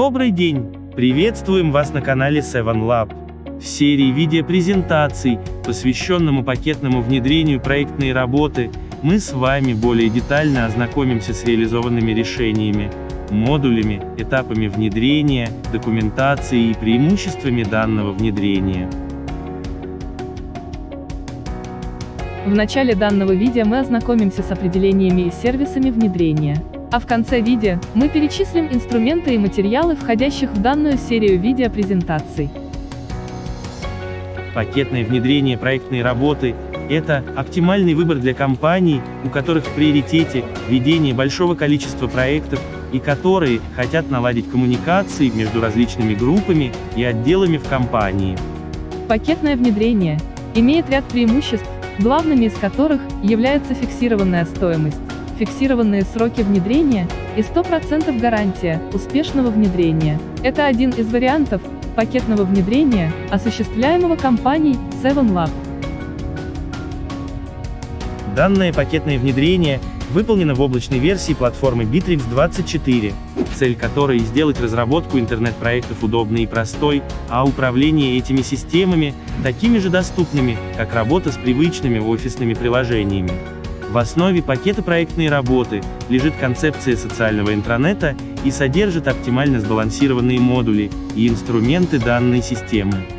Добрый день! Приветствуем вас на канале 7 Lab. В серии видеопрезентаций, посвященному пакетному внедрению проектной работы, мы с вами более детально ознакомимся с реализованными решениями, модулями, этапами внедрения, документацией и преимуществами данного внедрения. В начале данного видео мы ознакомимся с определениями и сервисами внедрения. А в конце видео мы перечислим инструменты и материалы, входящих в данную серию видеопрезентаций. Пакетное внедрение проектной работы – это оптимальный выбор для компаний, у которых в приоритете ведение большого количества проектов, и которые хотят наладить коммуникации между различными группами и отделами в компании. Пакетное внедрение имеет ряд преимуществ, главными из которых является фиксированная стоимость, фиксированные сроки внедрения и 100% гарантия успешного внедрения. Это один из вариантов пакетного внедрения, осуществляемого компанией 7 Lab. Данное пакетное внедрение выполнено в облачной версии платформы Bittrex 24, цель которой сделать разработку интернет-проектов удобной и простой, а управление этими системами такими же доступными, как работа с привычными офисными приложениями. В основе пакета проектной работы лежит концепция социального интранета и содержит оптимально сбалансированные модули и инструменты данной системы.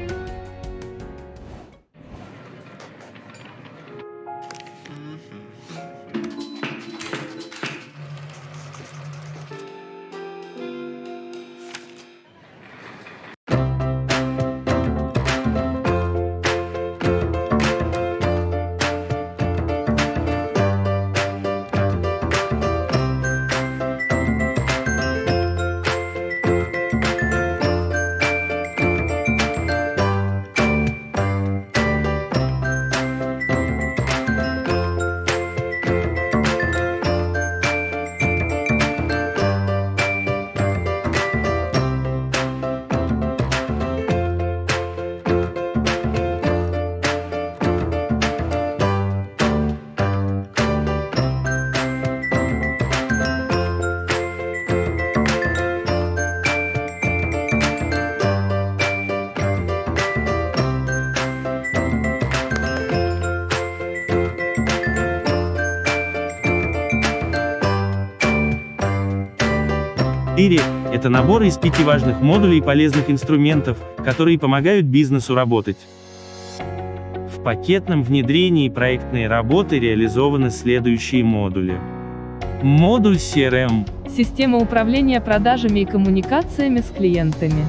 Ири – это набор из пяти важных модулей полезных инструментов, которые помогают бизнесу работать. В пакетном внедрении проектной работы реализованы следующие модули. Модуль CRM. Система управления продажами и коммуникациями с клиентами.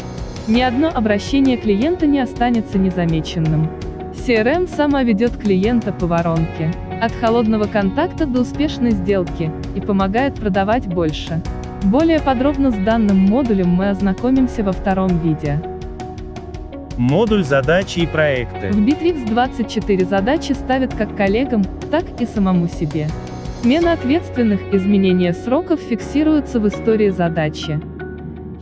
Ни одно обращение клиента не останется незамеченным. CRM сама ведет клиента по воронке, от холодного контакта до успешной сделки, и помогает продавать больше. Более подробно с данным модулем мы ознакомимся во втором видео. Модуль задачи и проекты. В Bittrex 24 задачи ставят как коллегам, так и самому себе. Смена ответственных, изменение сроков фиксируются в истории задачи.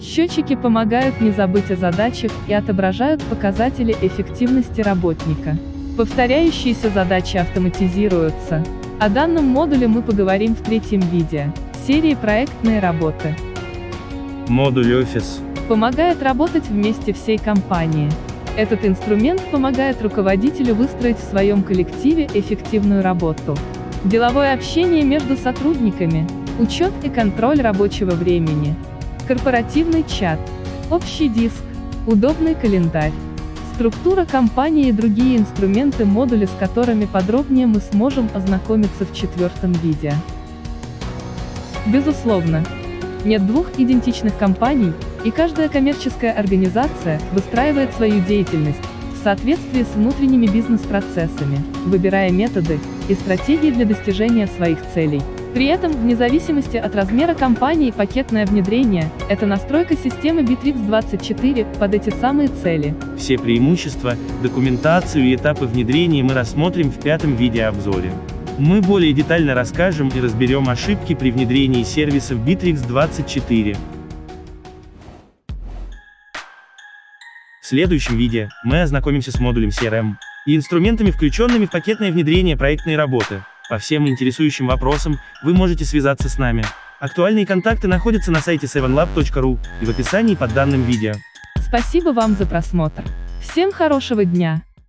Счетчики помогают не забыть о задачах и отображают показатели эффективности работника. Повторяющиеся задачи автоматизируются. О данном модуле мы поговорим в третьем видео серии проектные работы. Модуль офис. Помогает работать вместе всей компании. Этот инструмент помогает руководителю выстроить в своем коллективе эффективную работу. Деловое общение между сотрудниками, учет и контроль рабочего времени. Корпоративный чат, общий диск, удобный календарь. Структура компании и другие инструменты модули с которыми подробнее мы сможем ознакомиться в четвертом видео. Безусловно. Нет двух идентичных компаний, и каждая коммерческая организация выстраивает свою деятельность в соответствии с внутренними бизнес-процессами, выбирая методы и стратегии для достижения своих целей. При этом, вне зависимости от размера компании, пакетное внедрение – это настройка системы Bittrex 24 под эти самые цели. Все преимущества, документацию и этапы внедрения мы рассмотрим в пятом видеообзоре. Мы более детально расскажем и разберем ошибки при внедрении сервисов Bittrex 24. В следующем видео мы ознакомимся с модулем CRM и инструментами, включенными в пакетное внедрение проектной работы. По всем интересующим вопросам вы можете связаться с нами. Актуальные контакты находятся на сайте 7lab.ru и в описании под данным видео. Спасибо вам за просмотр. Всем хорошего дня!